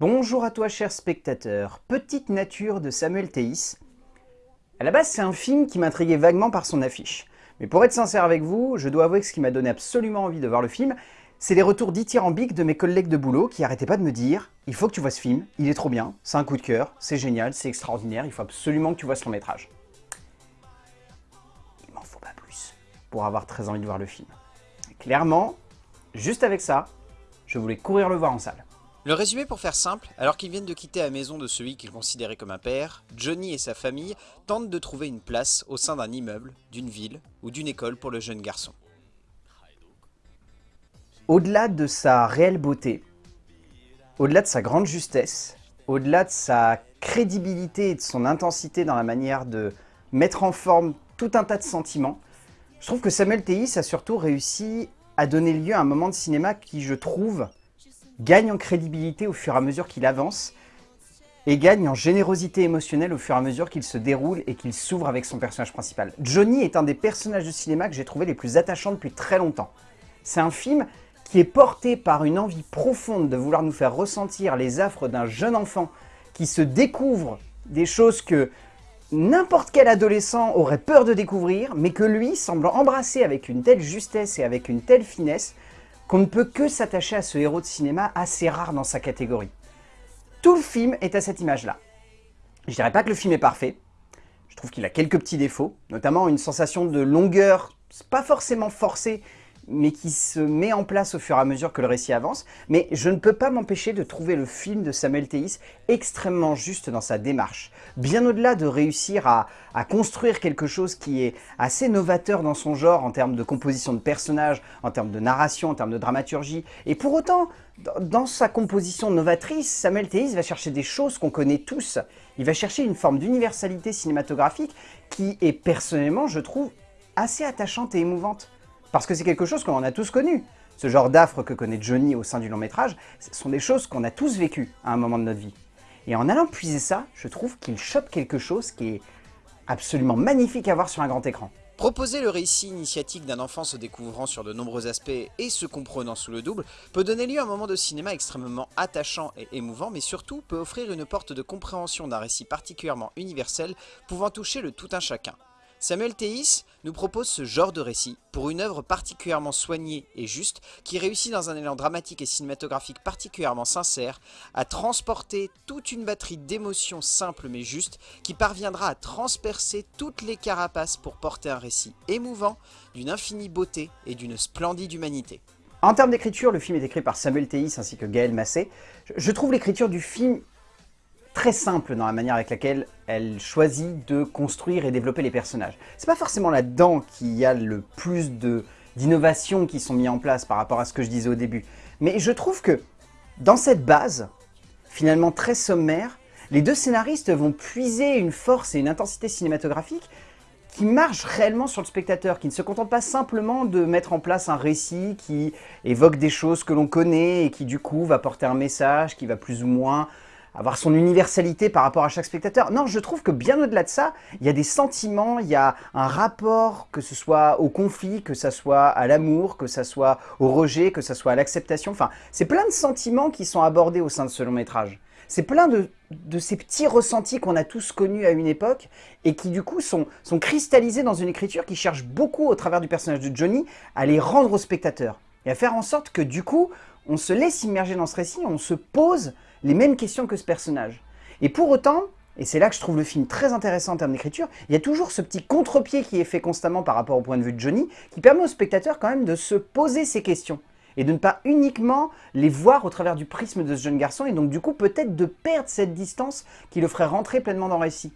Bonjour à toi cher spectateur, Petite nature de Samuel Théis. À la base c'est un film qui m'intriguait vaguement par son affiche. Mais pour être sincère avec vous, je dois avouer que ce qui m'a donné absolument envie de voir le film, c'est les retours dithyrambiques de mes collègues de boulot qui arrêtaient pas de me dire « Il faut que tu vois ce film, il est trop bien, c'est un coup de cœur, c'est génial, c'est extraordinaire, il faut absolument que tu vois ce long métrage. » Il m'en faut pas plus pour avoir très envie de voir le film. clairement, juste avec ça, je voulais courir le voir en salle. Le résumé pour faire simple, alors qu'ils viennent de quitter la maison de celui qu'ils considéraient comme un père, Johnny et sa famille tentent de trouver une place au sein d'un immeuble, d'une ville ou d'une école pour le jeune garçon. Au-delà de sa réelle beauté, au-delà de sa grande justesse, au-delà de sa crédibilité et de son intensité dans la manière de mettre en forme tout un tas de sentiments, je trouve que Samuel Théis a surtout réussi à donner lieu à un moment de cinéma qui, je trouve, gagne en crédibilité au fur et à mesure qu'il avance et gagne en générosité émotionnelle au fur et à mesure qu'il se déroule et qu'il s'ouvre avec son personnage principal. Johnny est un des personnages de cinéma que j'ai trouvé les plus attachants depuis très longtemps. C'est un film qui est porté par une envie profonde de vouloir nous faire ressentir les affres d'un jeune enfant qui se découvre des choses que n'importe quel adolescent aurait peur de découvrir, mais que lui semble embrasser avec une telle justesse et avec une telle finesse qu'on ne peut que s'attacher à ce héros de cinéma assez rare dans sa catégorie. Tout le film est à cette image-là. Je dirais pas que le film est parfait, je trouve qu'il a quelques petits défauts, notamment une sensation de longueur, pas forcément forcée, mais qui se met en place au fur et à mesure que le récit avance. Mais je ne peux pas m'empêcher de trouver le film de Samuel Théis extrêmement juste dans sa démarche. Bien au-delà de réussir à, construire quelque chose qui est assez novateur dans son genre en termes de composition de personnages, en termes de narration, en termes de dramaturgie. Et pour autant, dans sa composition novatrice, Samuel Théis va chercher des choses qu'on connaît tous. Il va chercher une forme d'universalité cinématographique qui est personnellement, je trouve, assez attachante et émouvante. Parce que c'est quelque chose qu'on a tous connu. Ce genre d'affre que connaît Johnny au sein du long métrage, ce sont des choses qu'on a tous vécues à un moment de notre vie. Et en allant puiser ça, je trouve qu'il chope quelque chose qui est absolument magnifique à voir sur un grand écran. Proposer le récit initiatique d'un enfant se découvrant sur de nombreux aspects et se comprenant sous le double peut donner lieu à un moment de cinéma extrêmement attachant et émouvant, mais surtout peut offrir une porte de compréhension d'un récit particulièrement universel pouvant toucher le tout un chacun. Samuel Théis nous propose ce genre de récit pour une œuvre particulièrement soignée et juste qui réussit dans un élan dramatique et cinématographique particulièrement sincère à transporter toute une batterie d'émotions simples mais justes qui parviendra à transpercer toutes les carapaces pour porter un récit émouvant d'une infinie beauté et d'une splendide humanité. En termes d'écriture, le film est écrit par Samuel Théis ainsi que Gaël Massé. Je trouve l'écriture du film très simple dans la manière avec laquelle elle choisit de construire et développer les personnages. C'est pas forcément là-dedans qu'il y a le plus d'innovations qui sont mises en place par rapport à ce que je disais au début. Mais je trouve que dans cette base, finalement très sommaire, les deux scénaristes vont puiser une force et une intensité cinématographique qui marche réellement sur le spectateur, qui ne se contente pas simplement de mettre en place un récit qui évoque des choses que l'on connaît et qui du coup va porter un message qui va plus ou moins avoir son universalité par rapport à chaque spectateur. Non, je trouve que bien au-delà de ça, il y a des sentiments, il y a un rapport, que ce soit au conflit, que ce soit à l'amour, que ce soit au rejet, que ce soit à l'acceptation. Enfin, c'est plein de sentiments qui sont abordés au sein de ce long métrage. C'est plein de, ces petits ressentis qu'on a tous connus à une époque et qui du coup sont, sont cristallisés dans une écriture qui cherche beaucoup au travers du personnage de Johnny à les rendre au spectateur et à faire en sorte que du coup, on se laisse immerger dans ce récit, on se pose les mêmes questions que ce personnage. Et pour autant, et c'est là que je trouve le film très intéressant en termes d'écriture, il y a toujours ce petit contre-pied qui est fait constamment par rapport au point de vue de Johnny, qui permet au spectateur quand même de se poser ces questions et de ne pas uniquement les voir au travers du prisme de ce jeune garçon, et donc du coup peut-être de perdre cette distance qui le ferait rentrer pleinement dans le récit.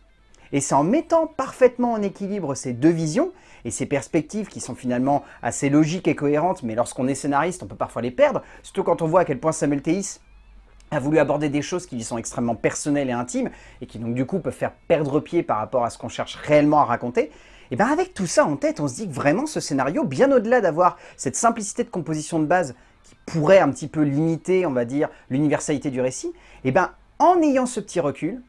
Et c'est en mettant parfaitement en équilibre ces deux visions et ces perspectives qui sont finalement assez logiques et cohérentes, mais lorsqu'on est scénariste, on peut parfois les perdre, surtout quand on voit à quel point Samuel Théis a voulu aborder des choses qui lui sont extrêmement personnelles et intimes, et qui donc du coup peuvent faire perdre pied par rapport à ce qu'on cherche réellement à raconter, et bien avec tout ça en tête, on se dit que vraiment ce scénario, bien au-delà d'avoir cette simplicité de composition de base qui pourrait un petit peu limiter, on va dire, l'universalité du récit, et bien en ayant ce petit recul,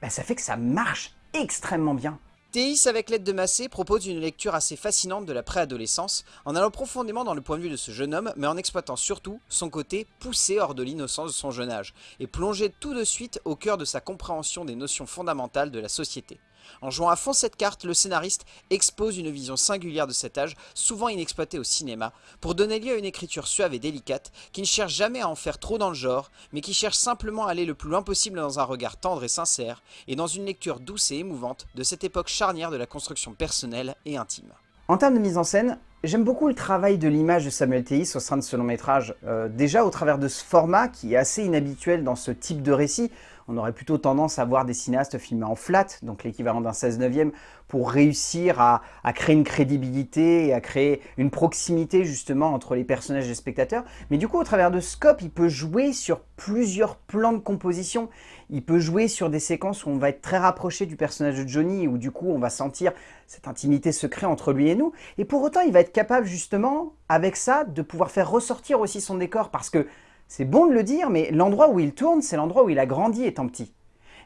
ben, ça fait que ça marche extrêmement bien. Théis, avec l'aide de Massé, propose une lecture assez fascinante de la préadolescence, en allant profondément dans le point de vue de ce jeune homme, mais en exploitant surtout son côté poussé hors de l'innocence de son jeune âge, et plongé tout de suite au cœur de sa compréhension des notions fondamentales de la société. En jouant à fond cette carte, le scénariste expose une vision singulière de cet âge, souvent inexploitée au cinéma, pour donner lieu à une écriture suave et délicate, qui ne cherche jamais à en faire trop dans le genre, mais qui cherche simplement à aller le plus loin possible dans un regard tendre et sincère, et dans une lecture douce et émouvante de cette époque charnière de la construction personnelle et intime. En termes de mise en scène, j'aime beaucoup le travail de l'image de Samuel Théis au sein de ce long métrage. Euh, déjà au travers de ce format qui est assez inhabituel dans ce type de récit, on aurait plutôt tendance à voir des cinéastes filmer en flat, donc l'équivalent d'un 16 neuvième, pour réussir à, créer une crédibilité et à créer une proximité justement entre les personnages et les spectateurs. Mais du coup, au travers de Scope, il peut jouer sur plusieurs plans de composition. Il peut jouer sur des séquences où on va être très rapproché du personnage de Johnny, où du coup on va sentir cette intimité secrète entre lui et nous. Et pour autant, il va être capable justement, avec ça, de pouvoir faire ressortir aussi son décor, parce que c'est bon de le dire, mais l'endroit où il tourne, c'est l'endroit où il a grandi étant petit.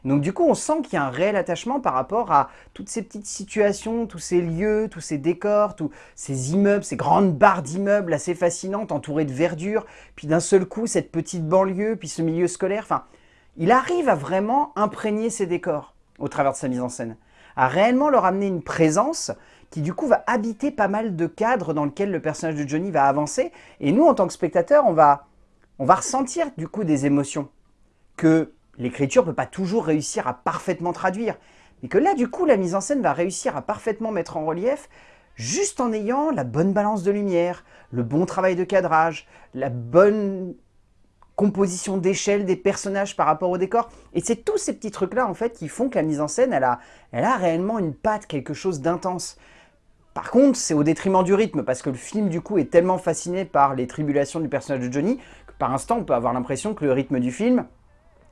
Donc du coup, on sent qu'il y a un réel attachement par rapport à toutes ces petites situations, tous ces lieux, tous ces décors, tous ces immeubles, ces grandes barres d'immeubles assez fascinantes, entourées de verdure, puis d'un seul coup, cette petite banlieue, puis ce milieu scolaire. Enfin, il arrive à vraiment imprégner ces décors au travers de sa mise en scène, à réellement leur amener une présence qui du coup va habiter pas mal de cadres dans lesquels le personnage de Johnny va avancer. Et nous, en tant que spectateurs, on va on va ressentir du coup des émotions que l'écriture ne peut pas toujours réussir à parfaitement traduire. Mais que là, du coup, la mise en scène va réussir à parfaitement mettre en relief juste en ayant la bonne balance de lumière, le bon travail de cadrage, la bonne composition d'échelle des personnages par rapport au décor. Et c'est tous ces petits trucs-là, en fait, qui font que la mise en scène, elle a, elle a réellement une patte, quelque chose d'intense. Par contre, c'est au détriment du rythme, parce que le film, du coup, est tellement fasciné par les tribulations du personnage de Johnny, par instant, on peut avoir l'impression que le rythme du film,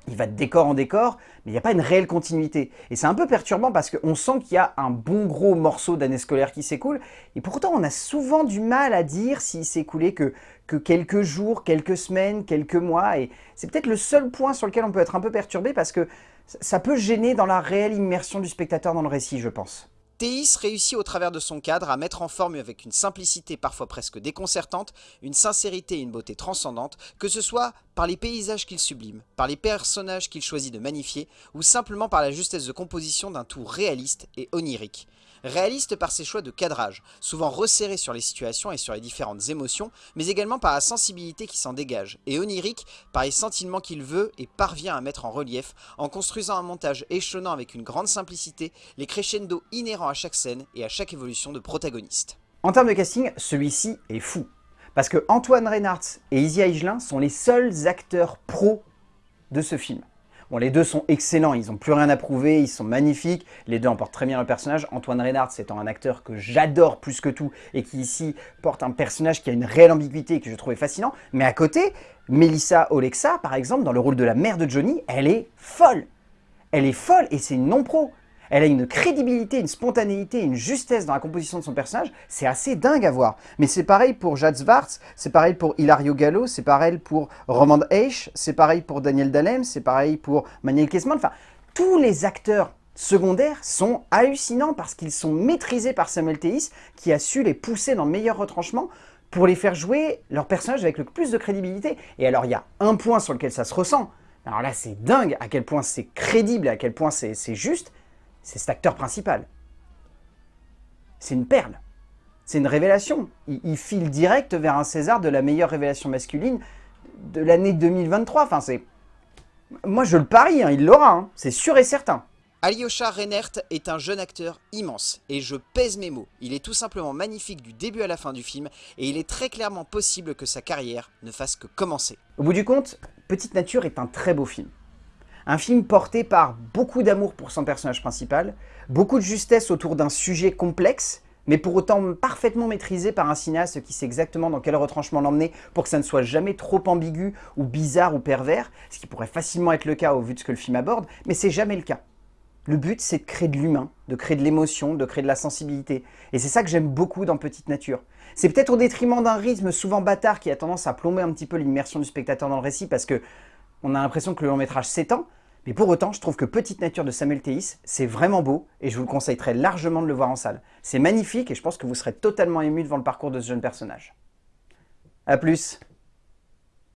il va de décor en décor, mais il n'y a pas une réelle continuité. Et c'est un peu perturbant parce qu'on sent qu'il y a un bon gros morceau d'année scolaire qui s'écoule, et pourtant on a souvent du mal à dire s'il s'est écoulé que, que quelques jours, quelques semaines, quelques mois, et c'est peut-être le seul point sur lequel on peut être un peu perturbé parce que ça peut gêner dans la réelle immersion du spectateur dans le récit, je pense. Théis réussit au travers de son cadre à mettre en forme avec une simplicité parfois presque déconcertante, une sincérité et une beauté transcendante, que ce soit par les paysages qu'il sublime, par les personnages qu'il choisit de magnifier, ou simplement par la justesse de composition d'un tout réaliste et onirique. Réaliste par ses choix de cadrage, souvent resserrés sur les situations et sur les différentes émotions, mais également par la sensibilité qui s'en dégage, et onirique par les sentiments qu'il veut et parvient à mettre en relief, en construisant un montage échelonnant avec une grande simplicité, les crescendo inhérents à chaque scène et à chaque évolution de protagoniste. En termes de casting, celui-ci est fou. Parce que Antoine Reinhardt et Izzy Aigelin sont les seuls acteurs pros de ce film. Bon, les deux sont excellents, ils n'ont plus rien à prouver, ils sont magnifiques. Les deux emportent très bien le personnage. Antoine Reynard, c'est un acteur que j'adore plus que tout et qui ici porte un personnage qui a une réelle ambiguïté et que je trouvais fascinant. Mais à côté, Melissa Olexa, par exemple, dans le rôle de la mère de Johnny, elle est folle. Elle est folle et c'est une non-pro. Elle a une crédibilité, une spontanéité, une justesse dans la composition de son personnage. C'est assez dingue à voir. Mais c'est pareil pour Jad Zwartz, c'est pareil pour Hilario Gallo, c'est pareil pour Roman Heisch, c'est pareil pour Daniel Dalem, c'est pareil pour Manuel Kesman. Enfin, tous les acteurs secondaires sont hallucinants parce qu'ils sont maîtrisés par Samuel Théis qui a su les pousser dans le meilleur retranchement pour les faire jouer leur personnage avec le plus de crédibilité. Et alors, il y a un point sur lequel ça se ressent. Alors là, c'est dingue à quel point c'est crédible et à quel point c'est juste c'est cet acteur principal. C'est une perle. C'est une révélation. Il, file direct vers un César de la meilleure révélation masculine de l'année 2023. Enfin, c'est... Moi, je le parie, hein, il l'aura, hein. c'est sûr et certain. Alyosha Reinert est un jeune acteur immense, et je pèse mes mots. Il est tout simplement magnifique du début à la fin du film, et il est très clairement possible que sa carrière ne fasse que commencer. Au bout du compte, Petite Nature est un très beau film. Un film porté par beaucoup d'amour pour son personnage principal, beaucoup de justesse autour d'un sujet complexe, mais pour autant parfaitement maîtrisé par un cinéaste qui sait exactement dans quel retranchement l'emmener pour que ça ne soit jamais trop ambigu ou bizarre ou pervers, ce qui pourrait facilement être le cas au vu de ce que le film aborde, mais c'est jamais le cas. Le but, c'est de créer de l'humain, de créer de l'émotion, de créer de la sensibilité. Et c'est ça que j'aime beaucoup dans Petite Nature. C'est peut-être au détriment d'un rythme souvent bâtard qui a tendance à plomber un petit peu l'immersion du spectateur dans le récit parce que on a l'impression que le long métrage s'étend, Mais pour autant, je trouve que Petite Nature de Samuel Théis, c'est vraiment beau et je vous le conseille largement de le voir en salle. C'est magnifique et je pense que vous serez totalement ému devant le parcours de ce jeune personnage. A plus